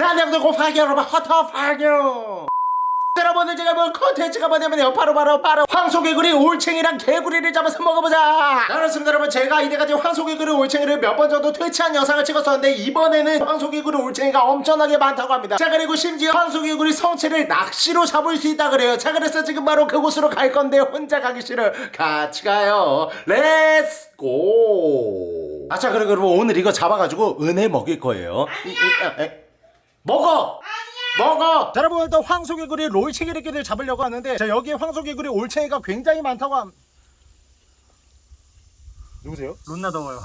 네 안녕하세요 곱하기 여러분 허터파기요 여러분 오늘 제가 볼 컨텐츠가 뭐냐면요. 바로 바로 바로 황소개구리 올챙이랑 개구리를 잡아서 먹어보자. 그렇습니다 여러분. 제가 이때까지 황소개구리 올챙이를 몇 번 정도 퇴치한 영상을 찍었었는데 이번에는 황소개구리 올챙이가 엄청나게 많다고 합니다. 자 그리고 심지어 황소개구리 성체를 낚시로 잡을 수 있다 그래요. 자 그래서 지금 바로 그곳으로 갈 건데 혼자 가기 싫어 같이 가요. Let's go 아자 그리고 여러분 오늘 이거 잡아가지고 은혜 먹일 거예요. 이- 이- 아, 에. 먹어 먹어! 자, 여러분 일단 황소개구리 올챙이를 잡으려고 하는데 자 여기에 황소개구리 올챙이가 굉장히 많다고 함 누구세요? 론나 더워요.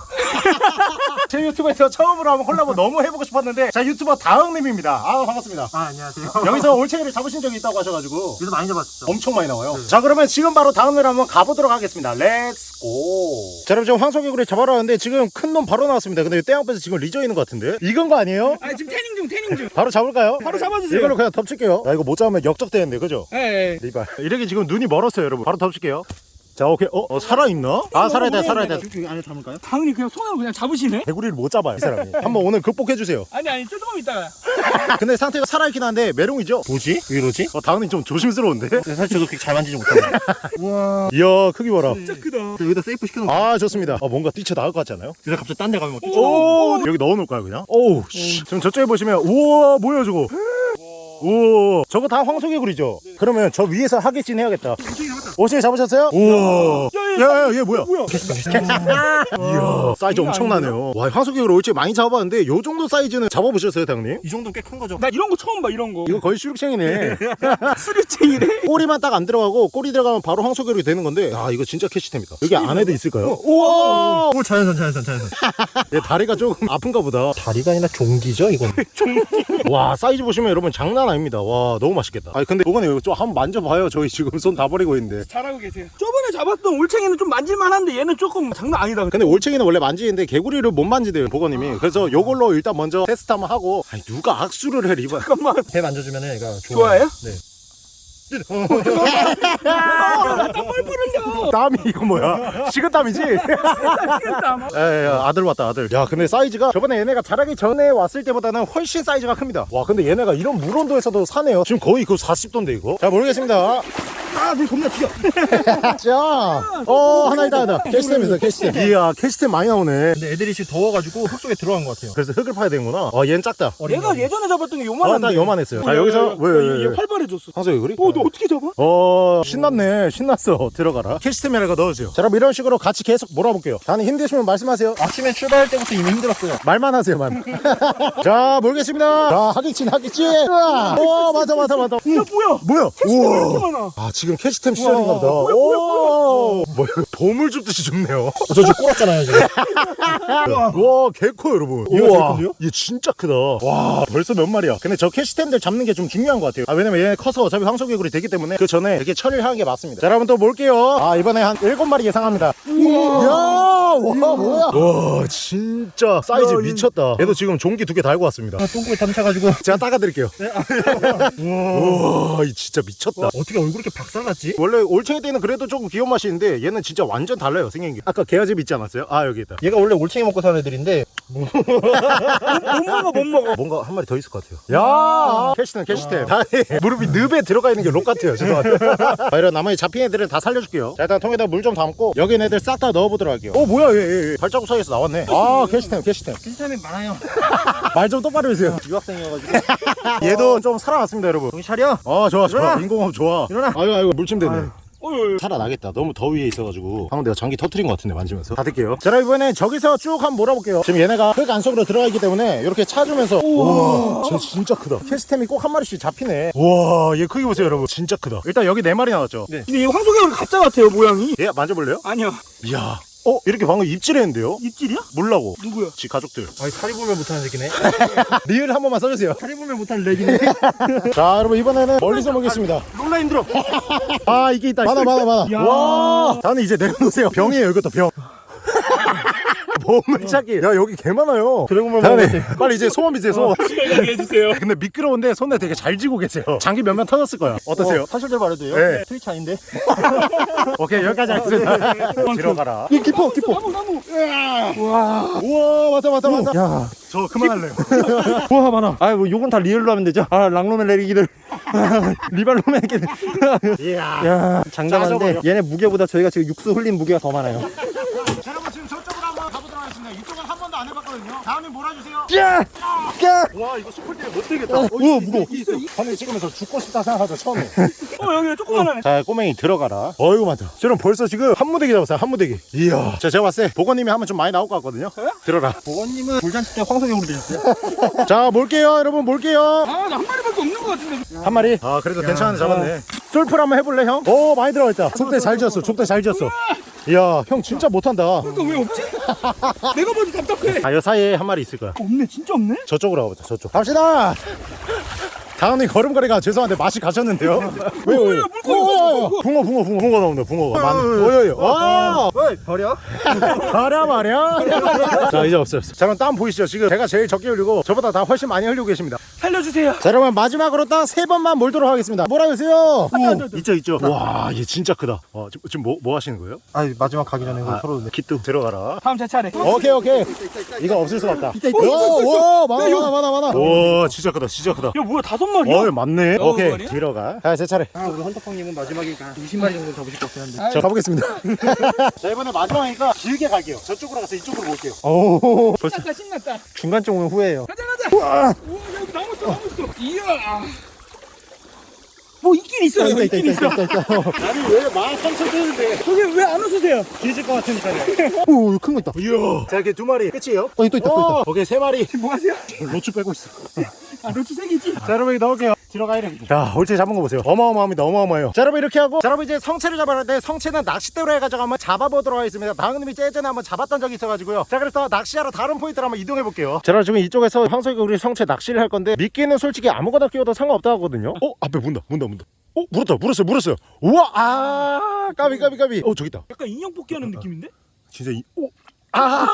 제 유튜브에서 처음으로 한번 콜라보 너무 해보고 싶었는데 자 유튜버 다흑님입니다 아 반갑습니다 아 안녕하세요. 여기서 올챙이를 잡으신 적이 있다고 하셔가지고 여기서 많이 잡았죠. 엄청 많이 나와요 자 그러면 지금 바로 다음으로 한번 가보도록 하겠습니다 Let's go 자, 여러분 지금 황소개구리 잡으러 왔는데 지금 큰 놈 바로 나왔습니다 근데 떼 앞에서 지금 리저 있는 것 같은데 이건 거 아니에요? 아 지금 태닝 중 태닝 중. 바로 잡을까요? 바로 잡아주세요. 이걸로 그냥 덮칠게요 야 이거 못 잡으면 역적되는데 그죠? 예. 예. 리발 이렇게 지금 눈이 멀었어요 여러분 바로 덮칠게요 자 오케이 어, 어 살아있나? 아 살아있다 살아있다 여기 안에 담을까요? 당연히 그냥 손으로 그냥 잡으시네. 개구리를 못 잡아요 이 사람이 한번 오늘 극복해주세요 아니 아니 조금 있다가. 근데 상태가 살아있긴 한데 메롱이죠? 뭐지? 왜 이러지? 어 다흑님 좀 조심스러운데? 사실 저도 그렇게 잘 만지지 못하네. 우와. 이야 크기 봐라 진짜 크다. 여기다 세이프 시켜놓고. 아 좋습니다 어, 뭔가 뛰쳐나올 것 같지 않아요? 그래서 갑자기 딴 데 가면 어떡해. 오 여기 넣어놓을까요 그냥? 오우 씨. 지금 저쪽에 보시면 우와 뭐야 저거 우와 저거 다 황소개구리죠? 그러면 저 위에서 학익진 해야겠다 오실 잡으셨어요? 우와 야야얘 뭐야 뭐야? 이야 사이즈 엄청나네요 와 황소개구리 올챙이 많이 잡아봤는데 요 정도 사이즈는 잡아보셨어요 다흑님? 이 정도면 꽤큰 거죠. 나 이런 거 처음 봐 이런 거. 이거 거의 수륙챙이네 수류챙이래. 꼬리만 딱 안 들어가고 꼬리 들어가면 바로 황소개구리 되는 건데 아 이거 진짜 캐시템이다 여기 안에도 있을까요? 우와 오 자연산 자연산 자연산. 얘 다리가 조금 아픈가 보다 다리가 아니라 종기죠 이건 와 사이즈 보시면 여러분 장난 아 닙니다 와 너무 맛있겠다 아니 근데 이번에 이거 좀 한번 만져봐요 저희 지금 손 다 버리고 있는데 잘하고 계세요. 저번에 잡았던 올챙이는 좀 만질만한데 얘는 조금 장난 아니다. 근데 올챙이는 원래 만지는데 개구리를 못 만지대요 보건님이 그래서 요걸로 일단 먼저 테스트 한번 하고 아니 누가 악수를 해 리바 잠깐만. 배 만져주면 얘가 좋아해요? 네. 땀 흘려. 땀이 이거 뭐야? 식은땀이지? 에 아들 왔다 아들. 야 근데 사이즈가 저번에 얘네가 자라기 전에 왔을 때보다는 훨씬 사이즈가 큽니다. 와 근데 얘네가 이런 물온도에서도 사네요. 지금 거의 그 40도인데 이거? 잘 모르겠습니다 아내 겁나 튀어. 자어 하나 있다 하나. 캐시템 있어 캐시템. 이야 캐시템 많이 나오네. 근데 애들이 지금 더워가지고 흙 속에 들어간 것 같아요. 그래서 흙을 파야 되는구나. 아 얘는 작다. 얘가 예전에 잡았던 게 어, 요만한데. 나 요만했어요. 자 어, 여기서? 얘, 왜, 왜, 얘 왜. 활발해졌어. 황소개구리? 어, 너 어떻게 잡아? 어 신났네. 신났어. 들어가라. 캐시템이라가 넣어주세요. 자 그럼 이런 식으로 같이 계속 몰아볼게요. 다니 힘드시면 말씀하세요. 아침에 출발할 때부터 이미 힘들었어요. 말만 하세요 말만. 자 모르겠습니다. 자 학익진 학익진 우와 오 맞아 맞아 맞아. 야, 뭐야? 뭐야? 우와. 많아? 아 지금 캐시템 시절인가 보다. 오. 뭐야 보물 줍듯이 줍네요. 저 지금 꼴았잖아요 지금. 와. 개커 여러분. 큰데요? 얘 진짜 크다. 와 벌써 몇 마리야? 근데 저 캐시템들 잡는 게 좀 중요한 것 같아요. 아 왜냐면 얘네 커서 어차피 황소개구리 되기 때문에 그 전에 이렇게 처리를 하는 게 맞습니다. 자 여러분 또 볼게요. 아 이번에 한 일곱 마리 예상합니다. 이야 와 뭐야? 와 진짜 사이즈 야, 이- 미쳤다. 얘도 지금 종기 두 개 달고 왔습니다. 아, 똥꼬에 탐차가지고. 제가 닦아드릴게요. 우와 이 진짜 미쳤다. 어떻게 얼굴이 이렇게 박살 났지? 원래 올챙이 때는 그래도 조금 귀여운 맛이 있는데 얘는 진짜 완전 달라요 생긴 게 아까 게아재비 있지 않았어요? 아 여기 있다. 얘가 원래 올챙이 먹고 사는 애들인데. 못 먹어, 못 먹어. 뭔가 한 마리 더 있을 것 같아요. 야! 캐시템 캐시템. 다 무릎이 늪에 들어가 있는 게록 같아요. 죄송합니다. 자, 이런 나머지 잡힌 애들은 다 살려줄게요. 자 일단 통에다 물 좀 담고 여기 애들 싹 다 넣어보도록 할게요. 어 뭐야 얘, 얘, 얘. 발자국 사이에서 나왔네. 아 캐시템 캐시템. 실탐이 많아요. 말 좀 똑바로 해주세요. 유학생이어가지고. 얘도 좀 살아났습니다 여러분. 정신 차려. 아 좋아 좋아. 인공호흡 좋아. 일어나. 아유 아유 물침 되네. 어휴, 살아나겠다. 너무 더위에 있어가지고. 방금 내가 전기 터트린 것 같은데 만지면서. 닫을게요. 자 그럼 이번엔 저기서 쭉 한번 몰아볼게요. 지금 얘네가 흙 안속으로 들어가 있기 때문에 이렇게 차주면서 우와. 쟤 진짜 크다. 캐스템이 꼭 한 마리씩 잡히네. 우와 얘 크기 보세요 여러분. 진짜 크다. 일단 여기 네 마리 나왔죠? 근데 얘 황소개구리 가짜 같아요, 모양이. 얘 만져볼래요? 아니야. 이야 어 이렇게 방금 입질했는데요? 입질이야? 물라고. 누구야? 지 가족들. 아니 살이 보면 못하는 새끼네. 리을 한 번만 써주세요. 살이 보면 못하는 렉이네. 자 여러분 이번에는 멀리서 먹겠습니다. 롤라 힘들어. 아 이게 있다. 많아 많아 많아. 야. 와. 나는 이제 내려놓으세요. 병이에요 이것도 병 보물 찾기. 야 여기 개 많아요. 드래곤볼 다음에 빨리 이제 소원 비세요 소원. 얘기해주세요. 근데 미끄러운데 손에 되게 잘 쥐고 계세요. 장기 몇몇 터졌을 거야 어떠세요? 어, 사실대로 말해도 요? 네. 트위치 아닌데? 오케이 여기까지 하겠습니다. 들어가라. 이 깊어 깊어. 나무 나무. 우와. 맞다 맞다 맞다. 야. 저 그만할래요. 우와 많아. 아뭐 요건 다 리얼로 하면 되죠? 아 랑로맨 내리기들. 리발로맨 이렇게 이야 짜져버려. 얘네 무게보다 저희가 지금 육수 흘린 무게가 더 많아요 다음에 몰아주세요. 야! 야! 와 이거 스쿨 때문에 못 되겠다. 어, 우와 무거워. 하늘 찍으면서 죽고 싶다 생각하죠 처음에. 어 여기 조그만 하네. 자 꼬맹이 들어가라. 어이구 많다. 저는 벌써 지금 한 무대기 잡았어요 한 무대기. 이야. 자 제가 봤을 때 보건님이 하면 좀 많이 나올 것 같거든요. 들어라. 보건님은 불잔치 때 황소경으로 되셨어요? 자 몰게요 여러분 몰게요. 아 나 한 마리밖에 없는 것 같은데. 한 마리? 아 그래도 괜찮은데 잡았네. 솔플 한번 해볼래 형? 오 많이 들어가 있다. 족대 잘 지었어 족대 잘 지었어 이야 형 진짜 못한다. 그러니까 왜 없지? 내가 봐도 답답해. 아여 사이에 한 마리 있을 거야. 없네 진짜 없네? 저쪽으로 가보자 저쪽. 갑시다 다은이 걸음걸이가 죄송한데 맛이 가셨는데요? 왜요 왜요 물고기, 물고기, 붕어 붕어 붕어. 붕어 나온다 붕어가. 많 오요요 와 어이 버려? 말야 말야 자 이제 없어요 자 그럼 땀 보이시죠 지금? 제가 제일 적게 흘리고 저보다 다 훨씬 많이 흘리고 계십니다. 살려주세요. 자 여러분 마지막으로 딱 세 번만 몰도록 하겠습니다. 몰아주세요. 있죠 있죠. 와얘 진짜 크다. 와 지금, 지금 뭐, 뭐 하시는 거예요? 아 마지막 가기 전에 아, 서로 기뚜 들어가라. 다음 제 차례. 오케이 오케이. 이거 없을 수 없다. 있다, 있다. 오, 오 많아 많아 많아 많아. 오 진짜 크다 진짜 크다. 야 뭐야 다섯 마리야? 어 맞네. 어, 오케이. 말이야? 들어가. 자제 차례. 아 우리 헌터팡님은 마지막이니까 20마리 정도 잡으실 것 같긴 한데. 자 가보겠습니다. 자 이번에 마지막이니까 길게 갈게요. 저쪽으로 가서 이쪽으로 볼게요. 오. 신났다 신났다. 중간쯤 오면 후회해요. 가자 가자. 우와. 여기 나무 있어 나무 있어 이야 뭐 있긴 있어요. 있다 있다 있긴 있다 있어 있다 있다 아니 왜 만 삼천 뜨는데? 저기 왜 안 웃으세요? 뒤질 것 같으니까요. 오 큰 거 있다. 이야. 자 이렇게 두 마리. 끝이에요? 어, 또 있다, 또 있다. 오케이 세 마리. 뭐 하세요? 로추 빼고 있어. 아 로추 색이지? 자 여러분 여기 넣을게요. 들어가 이래 자 올채 잡은 거 보세요. 어마어마합니다 어마어마해요. 자 여러분 이렇게 하고. 자 여러분 이제 성체를 잡아야 돼. 성체는 낚싯대로 해가지고 한번 잡아보도록 하겠습니다. 방금님이 예전에 한번 잡았던 적이 있어가지고요. 자 그래서 낚시하러 다른 포인트로 한번 이동해 볼게요. 자 여러분 지금 이쪽에서 황소이가 우리 성체 낚시를 할 건데 미끼는 솔직히 아무거나 끼워도 상관없다 하거든요. 어 앞에 문다 문다 문다 어 물었다 물었어요 물었어요 우와 아 까비 까비 까비 어 저기 있다 약간 인형 뽑기 하는 느낌인데? 진짜 이, 오. 아!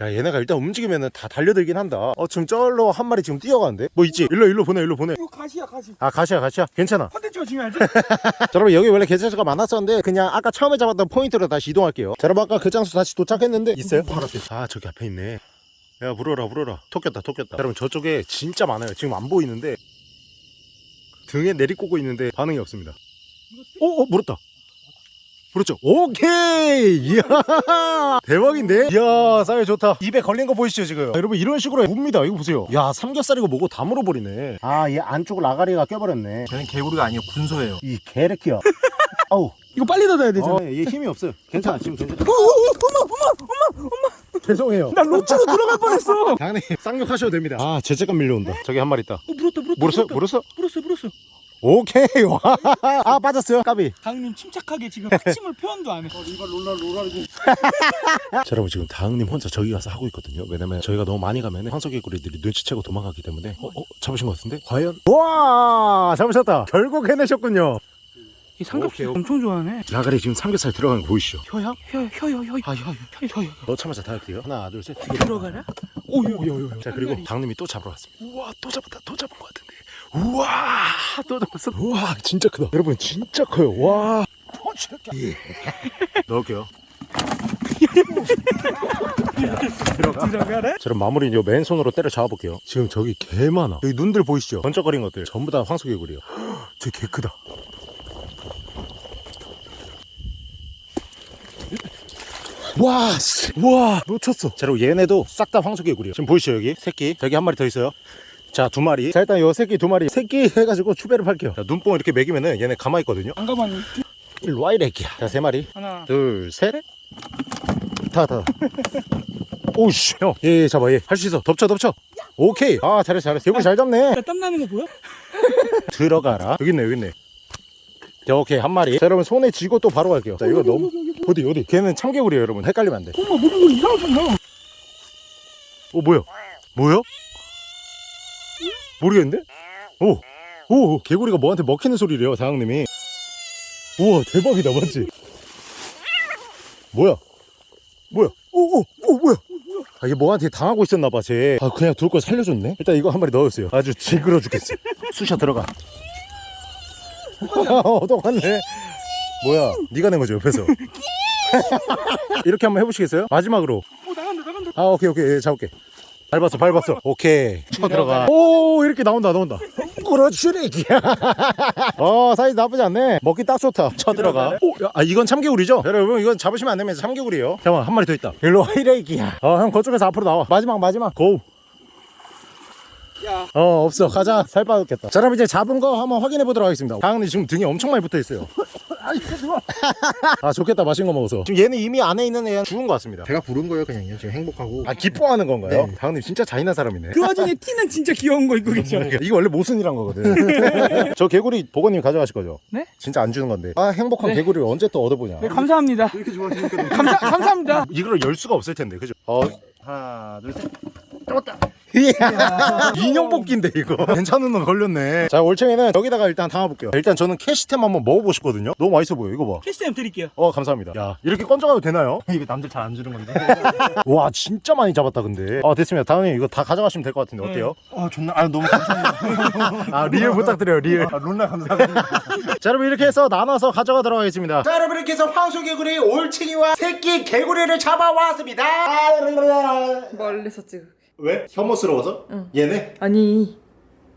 야, 얘네가 일단 움직이면은 다 달려들긴 한다. 어, 지금 쩔로 한 마리 지금 뛰어가는데? 뭐 있지? 일로, 일로 보내, 일로 보내. 이거 가시야 가시 아, 가시야, 가시야. 괜찮아. 컨텐츠가 중요하지? 자, 여러분, 여기 원래 개체수가 많았었는데, 그냥 아까 처음에 잡았던 포인트로 다시 이동할게요. 자, 여러분, 아까 그 장소 다시 도착했는데, 있어요? 바로 앞에. 아, 저기 앞에 있네. 야, 물어라, 물어라. 토꼈다, 토꼈다. 자, 여러분, 저쪽에 진짜 많아요. 지금 안 보이는데, 등에 내리꽂고 있는데, 반응이 없습니다. 오, 오, 물었다. 그렇죠. 오케이. 이야. 대박인데? 이야, 쌀 좋다. 입에 걸린 거 보이시죠, 지금? 여러분, 이런 식으로 묵니다. 이거 보세요. 야, 삼겹살이고 뭐고 다 물어버리네. 아, 얘 안쪽 라가리가 껴버렸네. 저는 개구리가 아니고 군소예요 이 개래키야. 아우. 이거 빨리 닫아야 되잖아 어, 얘 힘이 없어요. 괜찮아, 지금 괜찮아. 죄송해요. 나 로추로 들어갈 뻔했어 당연히 쌍욕하셔도 됩니다. 아, 죄책감 밀려온다. 저기 한 마리 있다. 어 물었다 물었다 물었어요? 물었어? 물었어 물었어 오케이. 와. 아, 빠졌어요. 까비. 강님 침착하게 지금 확침을 표현도 안해 자, 여러분 지금 다흥님 혼자 저기 가서 하고 있거든요. 왜냐면 저희가 너무 많이 가면 황소개구리들이 눈치채고 도망가기 때문에 어, 어 잡으신 것 같은데? 과연? 와 잡으셨다. 결국 해내셨군요. 이 삼겹살 오케이. 엄청 좋아하네 라가리 지금 삼겹살 들어간 거 보이시죠? 혀야? 혀야 혀야 혀야 아, 혀, 혀. 혀야 혀야 너 참아서 다 할게요. 하나, 둘, 셋. 들어가라? 오 요 요 요 자 그리고 당님이 또 잡으러 갔습니다. 우와 또 잡았다. 또 잡은 것 같은데. 우와 또 잡았어. 우와 진짜 크다. 여러분 진짜 커요. 와. 예. 넣을게요. 들어가. 들어가라? 자, 그럼 마무리 요 맨손으로 때려 잡아볼게요. 지금 저기 개 많아. 여기 눈들 보이시죠? 번쩍거린 것들 전부 다 황소개구리요. 저 개 크다. 와, 씨. 와, 놓쳤어. 자, 그리고 얘네도 싹 다 황소개구리요. 지금 보이시죠, 여기? 새끼. 저기 한 마리 더 있어요. 자, 두 마리. 자, 일단 요 새끼 두 마리. 새끼 해가지고 추배를 팔게요. 자, 눈뽕 이렇게 먹이면은 얘네 가만히 있거든요. 안 가봤니? 일로 와, 이 새끼야. 자, 세 마리. 하나 둘, 셋. 다, 다. 오우씨. 형, 얘, 얘 잡아, 얘. 할 수 있어. 덮쳐, 덮쳐. 오케이. 아, 잘했어, 잘했어. 개구리 잘 잡네. 나 땀나는 거 보여? 들어가라. 여기 있네, 여기 있네. 자, 오케이. 한 마리. 자, 여러분, 손에 쥐고 또 바로 갈게요. 자, 이거 너무. 어디, 어디? 걔는 참개구리예요, 여러분. 헷갈리면 안 돼. 엄마 무슨 거 이상하게 나 어, 뭐야? 뭐야? 모르겠는데? 오! 오! 개구리가 뭐한테 먹히는 소리래요, 다영님이. 우와, 대박이다, 맞지? 뭐야? 뭐야? 오, 오, 오, 뭐야? 아, 이게 뭐한테 당하고 있었나 봐, 쟤. 아, 그냥 둘 걸 살려줬네. 일단 이거 한 마리 넣었어요. 아주 징그러 죽겠어. 쑤셔 들어가. 어, 똑같네. 뭐야? 네가 낸 거죠, 옆에서. 이렇게 한번 해보시겠어요? 마지막으로. 어 나간다 나간다 아, 오케이, 오케이. 예, 잡을게. 밟았어, 밟았어. 오케이. 쳐 들어가. 오, 이렇게 나온다, 나온다. 그렇지. 어, 사이즈 나쁘지 않네. 먹기 딱 좋다. 쳐 들어가. 오, 야, 아, 이건 참개구리죠? 여러분, 이건 잡으시면 안 되면서 참개구리예요. 잠깐만, 한 마리 더 있다. 일로 와, 이래기야. 어, 형, 그쪽에서 앞으로 나와. 마지막, 마지막. 고. 야 어, 없어. 가자. 살 빠졌겠다. 자, 그럼 이제 잡은 거 한번 확인해 보도록 하겠습니다. 강은이 지금 등에 엄청 많이 붙어 있어요. 아이 아 좋겠다 맛있는 거 먹어서 지금 얘는 이미 안에 있는 애는 죽은 것 같습니다 제가 부른 거예요 그냥 지금 행복하고 아 기뻐하는 건가요? 네. 다은님 진짜 잔인한 사람이네 그 와중에 티는 진짜 귀여운 거 입고 계셔 이게 원래 모순이란 거거든 저 개구리 보건님 가져가실 거죠? 네? 진짜 안 주는 건데 아 행복한 네. 개구리를 언제 또 얻어보냐 네 감사합니다 이렇게 좋아하시니까 감사 감사합니다 이걸 열 수가 없을 텐데 그죠? 어 하나 둘셋 잡았다 인형 뽑기인데 이거. 괜찮은 놈 걸렸네. 자 올챙이는 여기다가 일단 담아볼게요. 일단 저는 캐시템 한번 먹어보고 싶거든요. 너무 맛있어 보여 이거 봐. 캐시템 드릴게요. 어 감사합니다. 야 이렇게 건져가도 되나요? 이거 남들 잘 안 주는 건데. 와 진짜 많이 잡았다 근데. 아 됐습니다. 다음에 이거 다 가져가시면 될 것 같은데 어때요? 아 존나 아 너무 감사해요 아 real 부탁드려요 real. 아 론나 감사합니다. 자 여러분 이렇게 해서 나눠서 가져가도록 하겠습니다. 자 여러분 이렇게 해서 황소 개구리 올챙이와 새끼 개구리를 잡아왔습니다. 멀리서 찍을게. 왜? 혐오스러워서? 응. 얘네? 아니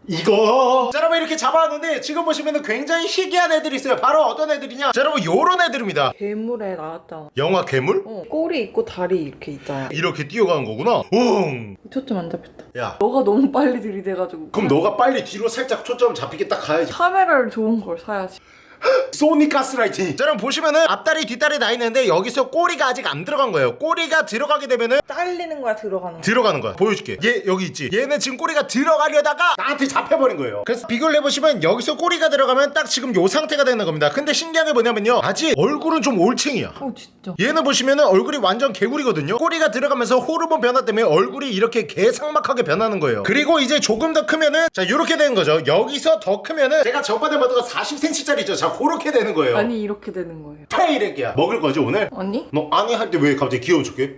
이거 자 여러분 이렇게 잡아왔는데 지금 보시면 굉장히 희귀한 애들이 있어요 바로 어떤 애들이냐 자 여러분 요런 애들입니다 괴물에 나왔잖아. 영화 괴물? 어, 꼬리 있고 다리 이렇게 있잖아. 이렇게 뛰어가는 거구나 웅 초점 안 잡혔다. 야 너가 너무 빨리 들이대가지고. 그럼 너가 빨리 뒤로 살짝 초점 잡히게 딱 가야지 카메라를 좋은 걸 사야지. 소니 가스라이팅. 자 여러분 보시면은 앞다리 뒷다리 나 있는데 여기서 꼬리가 아직 안 들어간 거예요. 꼬리가 들어가게 되면은 잘리는 거야 들어가는 거. 들어가는 거야. 보여줄게. 얘 여기 있지? 얘는 지금 꼬리가 들어가려다가 나한테 잡혀버린 거예요. 그래서 비교를 해보시면 여기서 꼬리가 들어가면 딱 지금 요 상태가 되는 겁니다. 근데 신기한 게 뭐냐면요. 아직 얼굴은 좀 올챙이야. 어 진짜. 얘는 보시면은 얼굴이 완전 개구리거든요. 꼬리가 들어가면서 호르몬 변화 때문에 얼굴이 이렇게 개상막하게 변하는 거예요. 그리고 이제 조금 더 크면은 자 이렇게 되는 거죠. 여기서 더 크면은 제가 저번에 먹던 거 40cm짜리 있죠 자 그렇게 되는 거예요 아니 이렇게 되는 거예요. 페이렉이야 먹을 거지 오늘? 아니? 너 아니 할 때 왜 갑자기 귀여운 척해?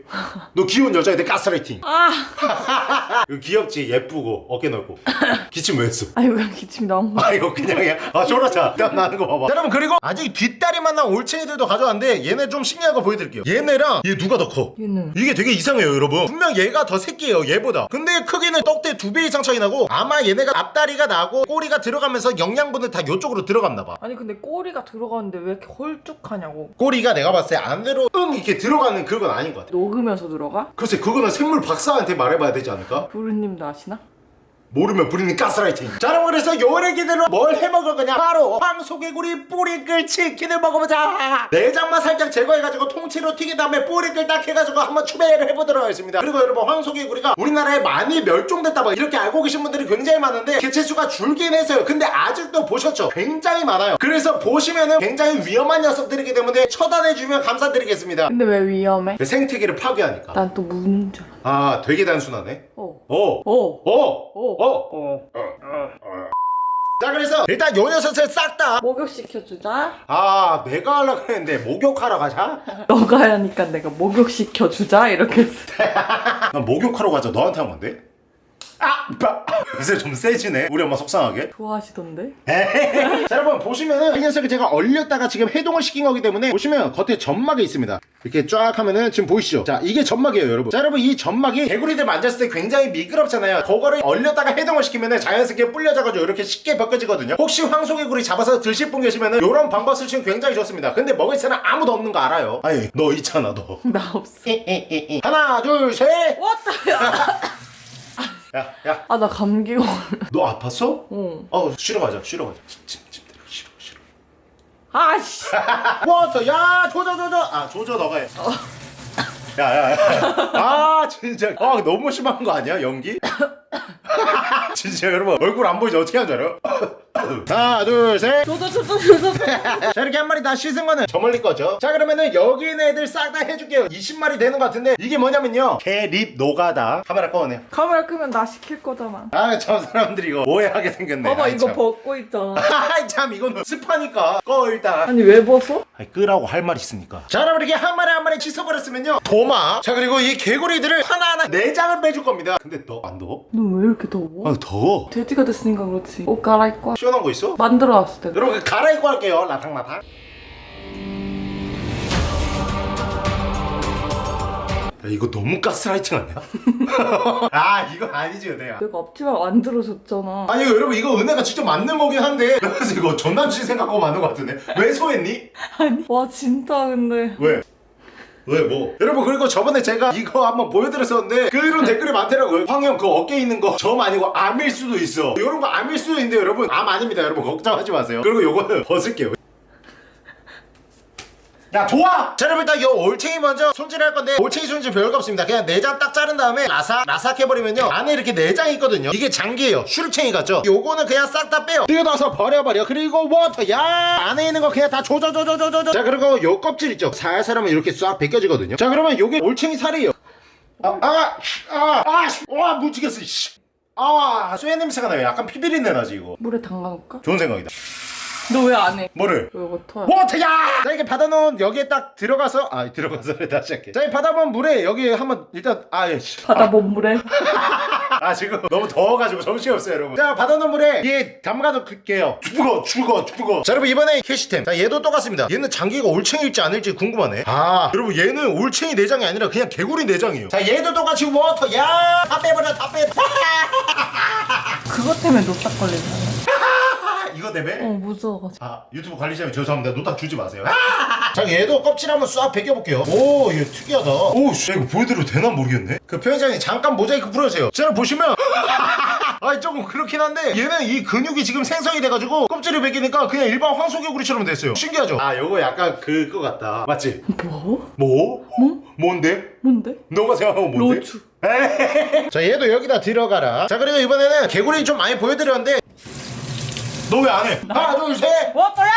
너 귀여운 여자인데 가스라이팅 아. 귀엽지 예쁘고 어깨 넓고 기침 왜 했어? 아이고 그냥 기침이 나온 거. 아 이거 그냥이야 아 졸아자 땀 나는 거 봐봐 자, 여러분 그리고 아직 뒷다리만 난 올챙이들도 가져왔는데 얘네 좀 신기한 거 보여드릴게요 얘네랑 얘 누가 더 커? 얘는. 이게 되게 이상해요 여러분 분명 얘가 더 새끼예요 얘보다 근데 크기는 떡대 두 배 이상 차이 나고 아마 얘네가 앞다리가 나고 꼬리가 들어가면서 영양분을 다 요쪽으로 들어갔나 봐 아니 근데 꼬리가 들어가는데 왜 이렇게 홀쭉하냐고. 꼬리가 내가 봤을 때 안으로 응 이렇게 들어가는 그건 아닌 것 같아 녹으면서 들어가? 글쎄 그거는 생물 박사한테 말해봐야 되지 않을까? 부르님도 아시나? 모르면 부리는 가스라이팅 자 여러분 그래서 요래기들로 뭘 해먹을 거냐 바로 황소개구리 뿌리끌 치킨을 먹어보자 내장만 살짝 제거해가지고 통째로 튀긴 다음에 뿌리끌 딱 해가지고 한번 추배를 해보도록 하겠습니다 그리고 여러분 황소개구리가 우리나라에 많이 멸종됐다 뭐 이렇게 알고 계신 분들이 굉장히 많은데 개체수가 줄긴 했어요 근데 아직도 보셨죠 굉장히 많아요 그래서 보시면은 굉장히 위험한 녀석들이기 때문에 처단해주면 감사드리겠습니다 근데 왜 위험해? 그 생태계를 파괴하니까 난 또 무는 줄 알아. 아 되게 단순하네 어. 오 어. 오! 어. 어! 자 그래서 일단 요 녀석을 싹 다 목욕시켜주자. 아 내가 하려고 했는데 목욕하러 가자? 너가 하니까 내가 목욕시켜주자 이렇게 했어. 난 목욕하러 가자 너한테 한 건데? 이제 좀 세지네. 우리 엄마 속상하게. 좋아하시던데? 자 여러분 보시면은 이 녀석을 제가 얼렸다가 지금 해동을 시킨 거기 때문에 보시면 겉에 점막이 있습니다. 이렇게 쫙 하면은 지금 보이시죠? 자 이게 점막이에요 여러분. 자 여러분 이 점막이 개구리들 만졌을 때 굉장히 미끄럽잖아요. 그거를 얼렸다가 해동을 시키면은 자연스럽게 불려져가지고 이렇게 쉽게 벗겨지거든요. 혹시 황소개구리 잡아서 드실 분 계시면은 이런 방법 쓰시면 굉장히 좋습니다. 근데 먹을 사람 아무도 없는 거 알아요? 아니 너 있잖아 너. 나 없어. 하나 둘셋. 왔다. 야, 야, 아 나 감기 걸려. 너 아팠어? 어. 어, 쉬러 가자, 쉬러 가자. 아씨. water, 야, 조져, 조져. 아, 조져, 너가 해. 야, 야, 야. 아, 진짜. 아, 너무 심한 거 아니야, 연기? 진짜 여러분, 얼굴 안 보이지? 어떻게 하는 줄 알아요? 하나 둘셋. 자 이렇게 한 마리 다 씻은 거는 저 멀리 거죠. 자 그러면은 여기 있는 애들 싹 다 해줄게요. 20마리 되는 것 같은데 이게 뭐냐면요. 개립 노가다. 카메라 꺼내요. 카메라 끄면 나 시킬 거잖아. 아저 사람들이 이거 오해하게 생겼네. 봐봐 아이, 이거 참. 벗고 있잖아. 아이 참 이거는 습하니까. 꺼 일단. 아니 왜 벗어? 아이 끄라고 할 말 있으니까? 자 여러분 이렇게 한 마리 한 마리 씻어버렸으면요. 도마. 자 그리고 이 개구리들을 하나하나 내장을 빼줄 겁니다. 근데 너 안 더워? 너 왜 이렇게 더워? 아 더워. 돼지가 됐으니까 그렇지. 옷 갈아입고 와. 시원한 거 있어? 만들어 놨을 때 여러분 갈아입고 할게요 라탕라탕 야, 이거 너무 가스라이팅 아니야? 아 이거 아니지 은혜야 내가 앞치마 만들어줬잖아 아니 여러분 이거 은혜가 직접 만든 거긴 한데 그래서 이거 전남친 생각하고 만든 거 같은데 왜 소했니? 아니 와 진짜 근데 왜? 왜 뭐? 여러분 그리고 저번에 제가 이거 한번 보여드렸었는데 그런 댓글이 많더라고요. 황형 그 어깨에 있는 거 점 아니고 암일 수도 있어. 이런 거 암일 수도 있는데 여러분 암 아닙니다. 여러분 걱정하지 마세요. 그리고 요거는 벗을게요 야 도와! 자 여러분 일단 요 올챙이 먼저 손질할 건데 올챙이 손질 별거 없습니다. 그냥 내장 딱 자른 다음에 라삭 라삭 해버리면요. 안에 이렇게 내장이 있거든요. 이게 장기예요. 슈르챙이 같죠? 요거는 그냥 싹 다 빼요. 뜯어서 버려버려. 그리고 water. 야 안에 있는 거 그냥 다 조져조져조져조 자 그리고 요 껍질 있죠? 살살 하면 이렇게 싹 벗겨지거든요. 자 그러면 요게 올챙이 살이에요. 아 아 아아와 묻히겠어 씨. 아 쇠 냄새가 나요. 약간 피비린내 나지 이거. 물에 담가놓을까? 좋은 생각이다 너 왜 안 해? 뭐를? 왜 이거 터야? 워터야! 자 이렇게 받아놓은 여기에 딱 들어가서 아 들어가서 다시 할게. 자 이 받아본 물에 여기 한번 일단 아예씨. 받아본 물에? 아 지금 너무 더워가지고 정신이 없어요 여러분. 자 받아놓은 물에 얘 담가놓을게요. 죽어 죽어 죽어. 자 여러분 이번에 캐시템. 자 얘도 똑같습니다. 얘는 장기가 올챙이일지 아닐지 궁금하네. 아 여러분 얘는 올챙이 내장이 아니라 그냥 개구리 내장이에요. 자 얘도 똑같이 water 야! 다 빼버려 다 빼. 그것 때문에 노딱 걸린다 아, 이거 때문에 어 무서워가지고 아 유튜브 관리자님 죄송합니다 노딱 주지 마세요 자 얘도 껍질 한번 싹 벗겨볼게요 오 이거 특이하다 오씨 이거 보여드려도 되나 모르겠네 그 편의장님 잠깐 모자이크 풀어주세요 제가 보시면 아 조금 그렇긴 한데 얘는 이 근육이 지금 생성이 돼가지고 껍질을 벗기니까 그냥 일반 황소개구리처럼 됐어요 신기하죠? 아 요거 약간 그거 같다 맞지? 뭐? 뭐? 뭐? 뭔데? 뭔데? 너가 생각하면 뭔데? 로추 자 얘도 여기다 들어가라 자 그리고 이번에는 개구리 좀 많이 보여드렸는데 너 왜 안 해? 하나 둘셋 워터야!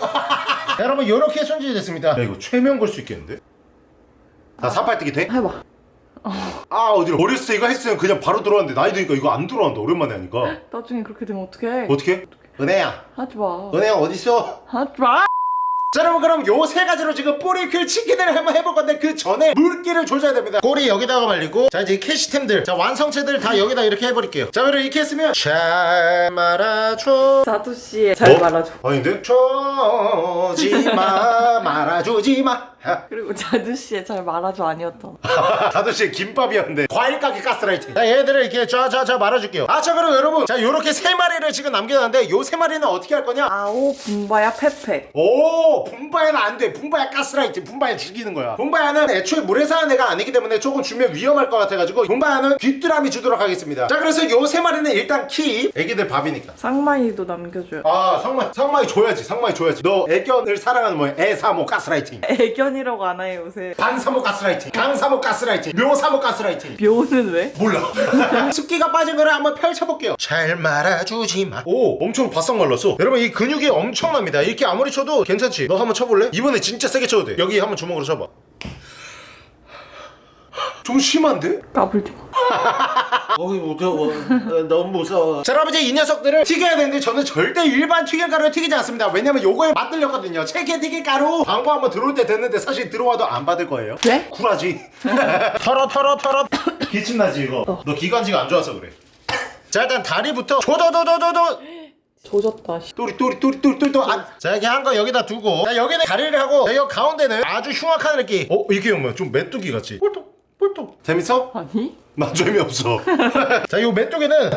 자, 여러분 이렇게 손질이 됐습니다 야 이거 최면 걸 수 있겠는데? 나 사팔뜨기 돼? 해봐 아 어디로 어렸을 때 이거 했으면 그냥 바로 들어왔는데 나이 드니까 이거 안 들어간다 오랜만에 하니까 나중에 그렇게 되면 어떡해 어떻게? 은혜야 하지마 은혜야 어딨어? 하지마 자 여러분 그럼 요 세 가지로 지금 뿌리클 치킨을 한번 해볼 건데 그 전에 물기를 조져야 됩니다. 꼬리 여기다가 말리고 자 이제 이 캐시템들 자 완성체들 다 여기다 이렇게 해버릴게요. 자 그럼 이렇게 했으면 잘 말아줘. 자두씨 잘 어? 말아줘. 아닌데? 줘지마 말아주지마 그리고 자두씨의 잘 말아줘 아니었잖아 다도씨 김밥이었는데. 과일 가게 가스라이팅. 자 얘들을 이렇게 좌좌좌 말아줄게요. 아 자 그럼 여러분. 자 요렇게 세 마리를 지금 남겨놨는데 요 세 마리는 어떻게 할 거냐? 아오 분바야 페페. 오 분바야는 안돼. 분바야 가스라이팅. 분바야 죽이는 거야. 분바야는 애초에 물에 사는 애가 아니기 때문에 조금 주면 위험할 것 같아가지고 분바야는 귀뚜라미 주도록 하겠습니다. 자 그래서 요 세 마리는 일단 키 애기들 밥이니까. 쌍마이도 남겨줘요. 아 상마이 상마이 줘야지. 상마이 줘야지. 너 애견을 사랑하는 뭐야 애사모 가스라이팅. 애견 이라고 안 해요 요새. 반사모 가스라이팅 강사모 가스라이팅 묘사모 가스라이팅. 묘는 왜? 몰라. 습기가 빠진 거를 한번 펼쳐볼게요. 잘 말아주지마. 오 엄청 바싹 말랐어. 여러분 이 근육이 엄청납니다. 이렇게 아무리 쳐도 괜찮지? 너 한번 쳐볼래? 이번에 진짜 세게 쳐도 돼. 여기 한번 주먹으로 쳐봐 좀 심한데? 까불지 마. 어이 무서워 너무 무서워. 자 여러분 이제 이 녀석들을 튀겨야 되는데 저는 절대 일반 튀김가루를 튀기지 않습니다. 왜냐면 요거에 맛들렸거든요. 체계 튀김가루. 광고 한번 들어올 때 됐는데 사실 들어와도 안 받을 거예요. 왜? 쿨하지. 털어 털어 털어. 기침나지 이거. 너 기관지가 안 좋아서 그래. 자 일단 다리부터 조조조조조조. 조졌다 씨. 또리 또리 또리 또리 또리 또리. 아, 자 이렇게 한거 여기다 두고. 자 여기는 다리를 하고 자, 여기 가운데는 아주 흉악한 느낌. 어 이게 뭐야? 좀 메뚜기 같이. 뿔뚝 뿔뚝 재밌어? 아니? 나 재미없어 자 요 메뚜기는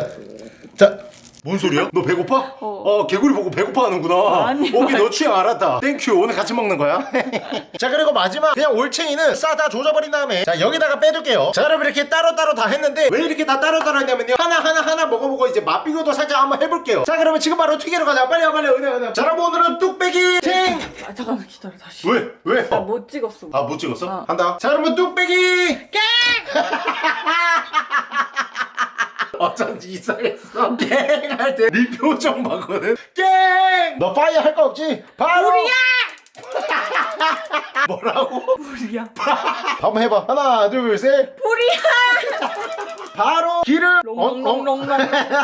자 뭔 소리야? 너 배고파? 어. 개구리 보고 배고파 하는구나. 아니, 오케이. 너 취향 알았다. Thank you 오늘 같이 먹는 거야? 자 그리고 마지막. 그냥 올챙이는 싸다 조져버린 다음에. 자 여기다가 빼둘게요. 자 여러분 이렇게 따로따로 다 했는데 왜 이렇게 다 따로따로 했냐면요. 하나하나 하나 먹어보고 이제 맛비교도 살짝 한번 해볼게요. 자 그러면 지금 바로 튀기러 가자. 빨리 와 빨리 와, 은혜 은혜. 자 여러분 오늘은 뚝배기 팅 아 잠깐만 기다려 다시. 왜? 왜? 나못 찍었어. 아 못 찍었어? 어. 한다. 자 여러분 뚝배기 어쩐지 이상했어 깽할 때 네 표정 봤거든 깽너 파이어 할 거 없지? 바로 우리야 뭐라고? 불이야. 한번 해봐 하나 둘셋 불이야. 바로 기름 롱롱롱롱.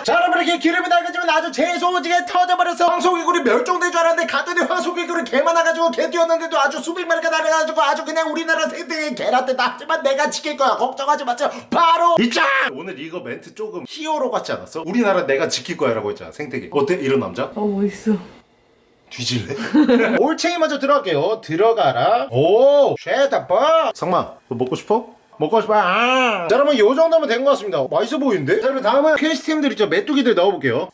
자 여러분 이렇게 기름이 날겠지만 아주 재소지게 터져버려서 황소개구리 멸종된 줄 알았는데 갔더니 황소개구리 개 많아가지고 개 뛰었는데도 아주 수백 마리가 날아가지고 아주 그냥 우리나라 생태계 개라떼다 하지만 내가 지킬 거야 걱정하지 마세요 바로 이짱 오늘 이거 멘트 조금 히어로 같지 않았어? 우리나라 내가 지킬 거야 라고 했잖아 생태계 어때 이런 남자? 어 멋있어. 뒤질래? 올챙이 먼저 들어갈게요 들어가라 오 shut the fuck up 상마 너 먹고 싶어? 먹고 싶어 아. 자 여러분 요 정도면 된 것 같습니다 맛있어 보이는데? 자 여러분 다음은 퀘스트팀들 있죠 메뚜기들 넣어볼게요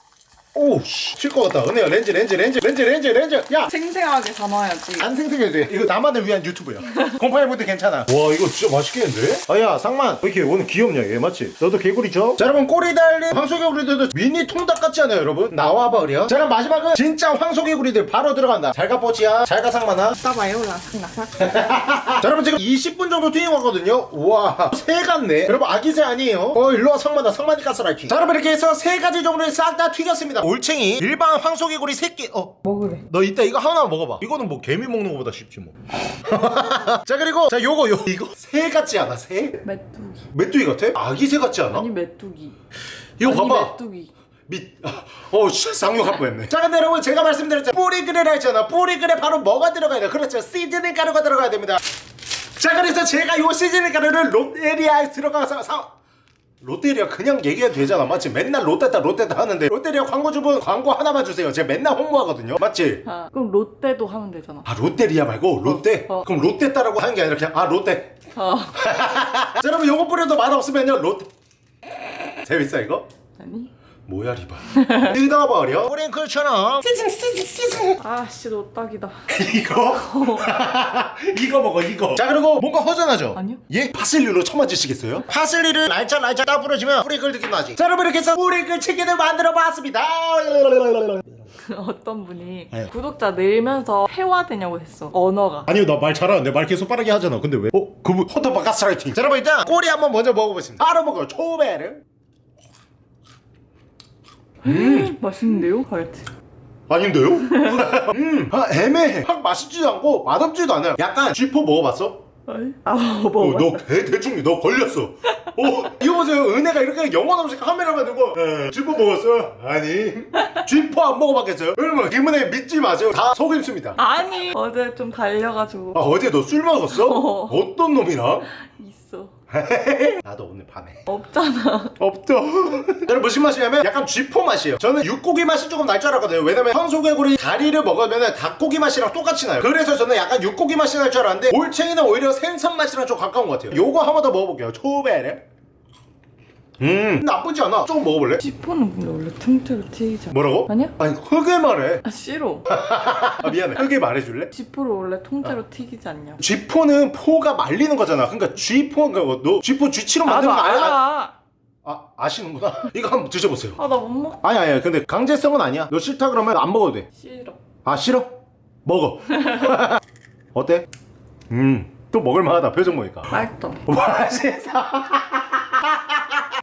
오씨 튈 것 같다. 은혜야 렌즈 렌즈 렌즈 렌즈 렌즈 렌즈. 야! 생생하게 담아야지. 안 생생해도 돼. 이거 나만을 위한 유튜브야. 곰팡이분들 괜찮아. 와 이거 진짜 맛있겠는데? 아야 상만. 왜 이렇게 오늘 귀엽냐 얘 맞지? 너도 개구리 줘? 자 여러분 꼬리 달린 황소개구리들도 미니 통닭 같지 않아요 여러분? 나와버려 자 그럼 마지막은 진짜 황소개구리들 바로 들어간다. 잘가 뽀치야. 잘가 상만아. 따봐요 라삭라삭. 자 여러분 지금 20분 정도 튀긴 거거든요? 우와 새 같네. 여러분 아기새 아니에요? 어 일로와 상만아. 상만이 가스라이팅 자 여러분 이렇게 해서 세 가지 종류를 싹 다 튀겼습니다 올챙이 일반 황소개구리 새끼 어 먹으래. 너 이따 이거 하나 먹어봐. 이거는 뭐 개미 먹는 거보다 쉽지 뭐. 자 그리고 자 요거 요 이거 새 같지 않아 새? 메뚜기. 메뚜기 같아? 아기 새 같지 않아? 아니 메뚜기. 이거 아니, 봐봐. 메뚜기. 밑. 어, 씨, 쌍욕할 뻔했네. 자, 근데 여러분 제가 말씀드렸죠. 뿌리그레라 했잖아. 뿌리그레 바로 뭐가 들어가야 돼? 그렇죠. 시즈닝 가루가 들어가야 됩니다. 자, 그래서 제가 요 시즈닝 가루를 롯데리아에 들어가서 사. 롯데리아 그냥 얘기해도 되잖아 맞지? 맨날 롯데다 롯데다 하는데 롯데리아 광고주분 광고 하나만 주세요 제가 맨날 홍보하거든요 맞지? 아, 그럼 롯데도 하면 되잖아. 아 롯데리아 말고 롯데? 어. 그럼 롯데따라고 하는 게 아니라 그냥 아 롯데 어. 자 여러분 요거 뿌려도 맛없으면요 롯데 재밌어 이거? 아니? 뭐야 리바 뜯어버려 뿌링클처럼 아씨 노딱이다. 이거? 이거 먹어 이거 자 그리고 뭔가 허전하죠? 아니요. 예? 파슬리로 쳐맞으시겠어요? 파슬리를 날짝날짝 딱 뿌려주면 뿌링클 느낌 나지 자 여러분 이렇게 해서 뿌링클 치킨을 만들어 봤습니다 어떤 분이 네. 구독자 늘면서 회화되냐고 했어. 언어가. 아니요 나 말 잘하는데 말 계속 빠르게 하잖아 근데 왜? 어? 그분 헌터바 가스라이팅 자 여러분 일단 꼬리 한번 먼저 먹어보겠습니다 바로 먹어요 초베 르 맛있는데요? 하여튼. 아닌데요? 음, 아, 애매해. 확 맛있지도 않고 맛없지도 않아요. 약간 쥐포 먹어봤어? 아니? 아 어, 먹어. 너 대, 대충 너 걸렸어. 어, 이거 보세요. 은혜가 이렇게 영혼 없이 카메라만 들고 에, 쥐포 먹었어? 아니. 쥐포 안 먹어봤겠어요? 여러분 김은혜 믿지 마세요. 다 속임수입니다. 아니 어제 좀 달려가지고 아, 어제 너 술 먹었어? 어. 어떤 놈이랑? 있어. 나도 오늘 밤에. 없잖아. 없죠. 여러분 무슨 맛이냐면 약간 쥐포 맛이에요. 저는 육고기 맛이 조금 날 줄 알았거든요. 왜냐면 황소개구리 다리를 먹으면 닭고기 맛이랑 똑같이 나요. 그래서 저는 약간 육고기 맛이 날 줄 알았는데 올챙이는 오히려 생선 맛이랑 좀 가까운 것 같아요. 요거 한 번 더 먹어볼게요. 초베르. 음 나쁘지 않아. 조금 먹어볼래? 지포는 근데 원래 틈틈이 튀기잖아. 뭐라고? 아니야? 아니 흙에 말해. 아 싫어. 아 미안해. 흙에 말해줄래? 지포를 원래 통째로 튀기지 않냐? 쥐포는 포가 말리는 거잖아. 그러니까 쥐포가 뭐, 너 쥐포 쥐치로 만드는 나도 거 아야? 알아. 아 아시는구나. 이거 한번 드셔보세요. 아 나 못 먹. 아니 아니 근데 강제성은 아니야. 너 싫다 그러면 안 먹어도 돼. 싫어. 아 싫어? 먹어 어때? 음또 먹을만하다 표정 보니까 맛있어. 맛있어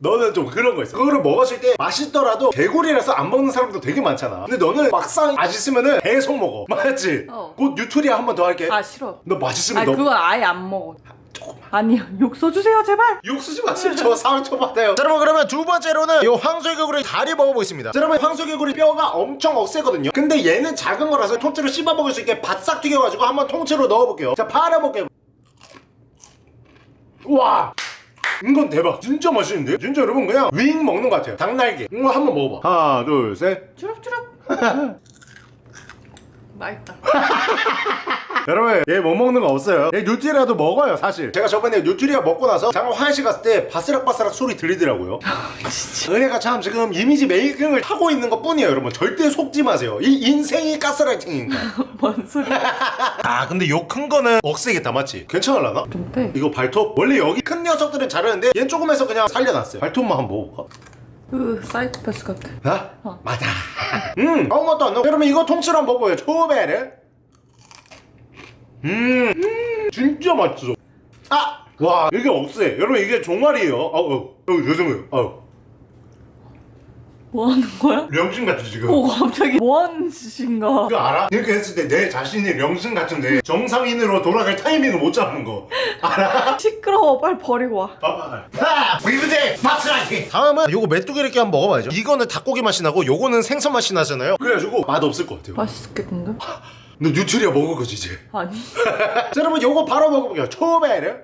너는 좀 그런 거 있어. 그거를 먹었을 때 맛있더라도 개구리라서 안 먹는 사람도 되게 많잖아. 근데 너는 막상 맛있으면은 계속 먹어. 맞지? 어. 곧 뉴트리아 한 번 더 할게. 아 싫어. 너 맛있으면 아니 너 그건 아예 안 먹어. 조금만. 아니야. 욕 써주세요 제발. 욕 쓰지 마세요. 저 상처 받아요. 자, 여러분 그러면 두 번째로는 이 황소개구리 다리 먹어보겠습니다. 자, 여러분 황소개구리 뼈가 엄청 억세거든요. 근데 얘는 작은 거라서 통째로 씹어 먹을 수 있게 바싹 튀겨가지고 한번 통째로 넣어볼게요. 자 팔아볼게요. 와 이건 대박. 진짜 맛있는데? 진짜 여러분 그냥 wing 먹는 것 같아요. 닭날개. 이거 한번 먹어봐. 하나 둘셋. 주룩주룩. 맛있다. 여러분 얘 못 먹는 거 없어요 얘 뉴트리아도 먹어요 사실 제가 저번에 뉴트리아 먹고 나서 잠깐 화장실 갔을 때 바스락바스락 소리 들리더라고요 은혜가 참 지금 이미지 메이킹을 하고 있는 것 뿐이에요 여러분 절대 속지 마세요 이 인생이 가스라이팅이니까 뭔 소리야? 아 근데 요 큰 거는 억세겠다 맞지? 괜찮을라나? 좀 빼. 이거 발톱? 원래 여기 큰 녀석들은 자르는데 얘는 조금 해서 그냥 살려놨어요 발톱만 한번 먹어볼까? 으 사이코패스 같아. 나? 어. 맞아 음 아무것도 안 넣어 여러분 이거 통째로 한번 먹어요 초베르 음, 음 진짜 맛있어 아! 와 이게 없어요 여러분 이게 종아리예요 아우 아우 죄송해요 아우 뭐 하는 거야? 명신 같아 지금? 오 갑자기 뭐 하는 짓인가? 그거 알아? 이렇게 했을 때 내 자신이 명신 같은데 정상인으로 돌아갈 타이밍을 못 잡는 거. 알아? 시끄러워. 빨리 버리고 와. 봐봐. 자 위브제 밥스라이팅! 다음은 요거 메뚜기 이렇게 한번 먹어봐야죠. 이거는 닭고기 맛이 나고 요거는 생선 맛이 나잖아요. 그래가지고 맛 없을 것 같아요. 맛있겠는데? 너 뉴트리아 먹을 거지 이제. 아니. 자 여러분 요거 바로 먹어볼게요. 초베르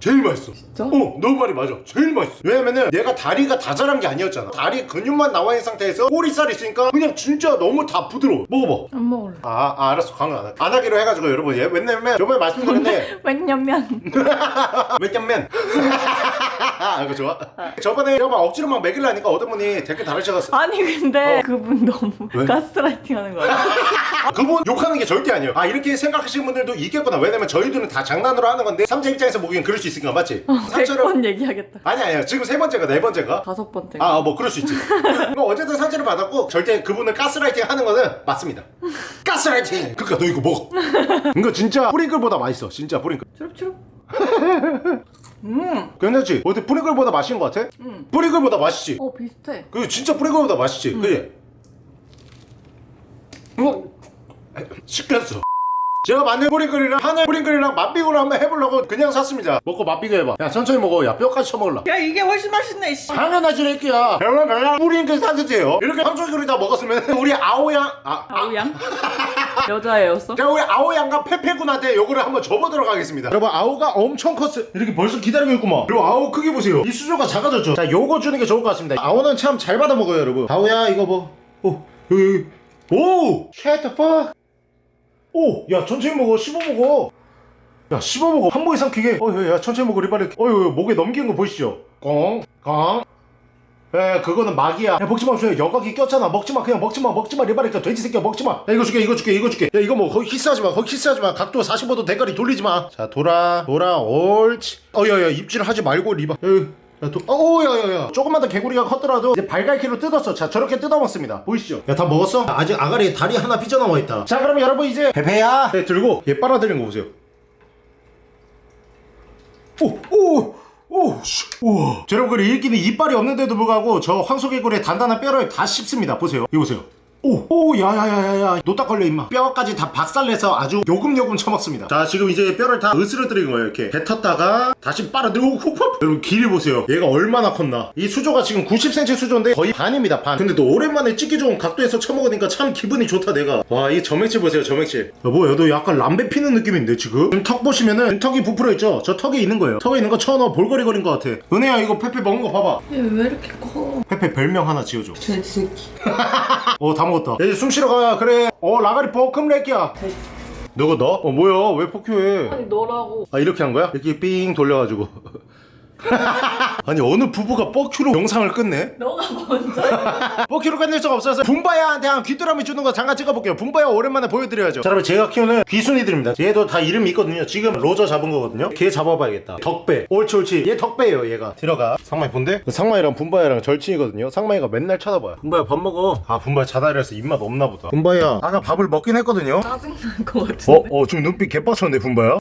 제일 맛있어. 진짜? 어 너무 말이 맞아. 제일 맛있어. 왜냐면은 얘가 다리가 다 자란 게 아니었잖아. 다리 근육만 나와 있는 상태에서 꼬리살 있으니까 그냥 진짜 너무 다 부드러워. 먹어봐. 안 먹을래. 아, 아 알았어. 강요 안, 하- 안 하기로 해가지고 여러분. 얘 왜냐면 저번에 말씀드렸는데 왜냐면. 몇년면. 이거 좋아. 저번에 여러분 억지로 막 먹이려니까 어떤 분이 댓글 달으셔서 아니 근데 어. 그분 너무 왜? 가스라이팅 하는 거야. 아, 그분 욕하는 게 절대 아니에요. 아 이렇게 생각하시는 분들도 있겠구나. 왜냐면 저희들은 다 장난으로 하는 건데 삼자 입장에서 보기엔 그럴 수 있으니까 맞지? 상처를 100번 얘기하겠다 아니 아니야 지금 세 번째가 네 번째가 다섯 번째 아뭐 그럴 수 있지 뭐 어쨌든 상처를 받았고 절대 그분을 가스라이팅 하는 거는 맞습니다 가스라이팅 그니까 너 이거 먹어 이거 진짜 뿌링클보다 맛있어 진짜 뿌링클 추룩추룩 음, 괜찮지? 어때 뿌링클보다 맛있는 거 같아? 음. 뿌링클보다 맛있지? 어 비슷해 그 진짜 뿌링클보다 맛있지? 그지? 어? 시켰어 제가 만든 뿌링클이랑 하늘 뿌링클이랑 맛비교를 한번 해보려고 그냥 샀습니다. 먹고 맛비교 해봐. 야 천천히 먹어. 야 뼈까지 쳐먹을라. 야 이게 훨씬 맛있네 씨. 당연하지 래끼야. 여러분 그냥 뿌링클 사드세요. 이렇게 함초기를 다 먹었으면 우리 아오양 아, 아우양? 여자애였어? 제가 우리 아오양과 페페군한테 요거를 한번 접어들어 가겠습니다. 여러분 아오가 엄청 컸어요. 이렇게 벌써 기다리고 있구만. 그리고 아오 크기 보세요. 이 수조가 작아졌죠? 자 요거 주는 게 좋을 것 같습니다. 아오는 참 잘 받아 먹어요 여러분. 아오야 이거 뭐. 오, 여기 여기 오! Shut the fuck 오! 야 천천히 먹어. 씹어 먹어. 야 씹어 먹어. 한번 이상 크게 어야 천천히 먹어 리바리 어휴 목에 넘기는 거 보이시죠? 꽁꽁 에 그거는 막이야. 야 먹지마 주야 여각이 꼈잖아. 먹지마 그냥 먹지마. 먹지마 리바리까 돼지 새끼야 먹지마. 야 이거 줄게 이거 줄게 이거 줄게. 야 이거 뭐 거기 키스하지마. 거기 키스하지마. 각도 45도 대가리 돌리지마. 자 돌아 돌아 옳지. 어야야 입질 하지 말고 리바 야, 도, 어, 야, 야, 야. 조금만 더 개구리가 컸더라도 이제 발갈기로 뜯었어. 자, 저렇게 뜯어먹습니다. 보이시죠? 야, 다 먹었어? 아직 아가리에 다리 하나 삐져나와 있다. 자, 그러면 여러분 이제 베베야. 네, 들고 얘 빨아들이는 거 보세요. 오, 오, 오, 씨, 우와. 자, 여러분, 그리고 일기는 이빨이 없는데도 불구하고 저 황소개구리의 단단한 뼈를 다 씹습니다. 보세요. 이거 보세요. 오, 오, 야야야야야, 노딱 걸려 임마. 뼈까지 다 박살내서 아주 요금요금 처먹습니다. 자, 지금 이제 뼈를 다 으스러뜨린 거예요. 이렇게 뱉었다가 다시 빨아들고 훅훅. 여러분 길이 보세요. 얘가 얼마나 컸나? 이 수조가 지금 90cm 수조인데 거의 반입니다. 반. 근데 또 오랜만에 찍기 좋은 각도에서 처먹으니까 참 기분이 좋다 내가. 와, 이 점액질 보세요, 점액질. 여보, 얘도 약간 람배 피는 느낌인데 지금? 지금 턱 보시면은 턱이 부풀어 있죠? 저 턱에 있는 거예요. 턱에 있는 거 쳐넣어 볼거리거린 것 같아. 은혜야, 이거 페페 먹은 거 봐봐. 얘 왜 이렇게 커? 페페 별명 하나 지어줘. 돼지 새끼 어 다 먹었다 야, 이제 숨 쉬러 가. 그래. 어 아가리 볶음 렉기야 누구 너? 어 뭐야? 왜 fuck you해? 아니 너라고. 아 이렇게 한 거야? 이렇게 삥 돌려가지고 아니 어느 부부가 fuck you로 영상을 끝내? 너가 먼저? fuck you로 끝낼 수가 없어서 분바야한테 한 귀뚜라미 주는 거 잠깐 찍어볼게요. 분바야 오랜만에 보여드려야죠. 자 여러분 제가 키우는 귀순이들입니다. 얘도 다 이름이 있거든요. 지금 로저 잡은 거거든요. 걔 잡아봐야겠다. 덕배. 옳지 옳지. 얘 덕배예요 얘가. 들어가. 상마이 본데? 상마이랑 분바야랑 절친이거든요. 상마이가 맨날 쳐다봐요. 분바야 밥 먹어. 아 분바야 자다리라서 입맛 없나 보다. 분바야 아까 밥을 먹긴 했거든요. 짜증날 것 같은데? 어? 어 지금 눈빛 개빡쳤네 분바야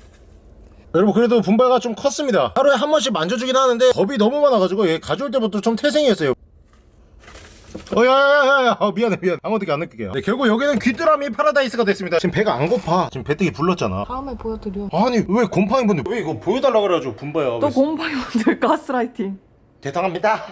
여러분 그래도 분바가 좀 컸습니다. 하루에 한 번씩 만져주긴 하는데 겁이 너무 많아가지고 얘 가져올 때부터 좀 태생이었어요. 어 야야야야 어, 미안해 미안 아무것도 안 느끼게요. 네, 결국 여기는 귀뚜라미 파라다이스가 됐습니다. 지금 배가 안 고파. 지금 배때기 불렀잖아. 다음에 보여드려. 아니 왜 곰팡이 분들 왜 이거 보여달라 그래가지고 분바야. 또 곰팡이 만들 가스라이팅. 대단합니다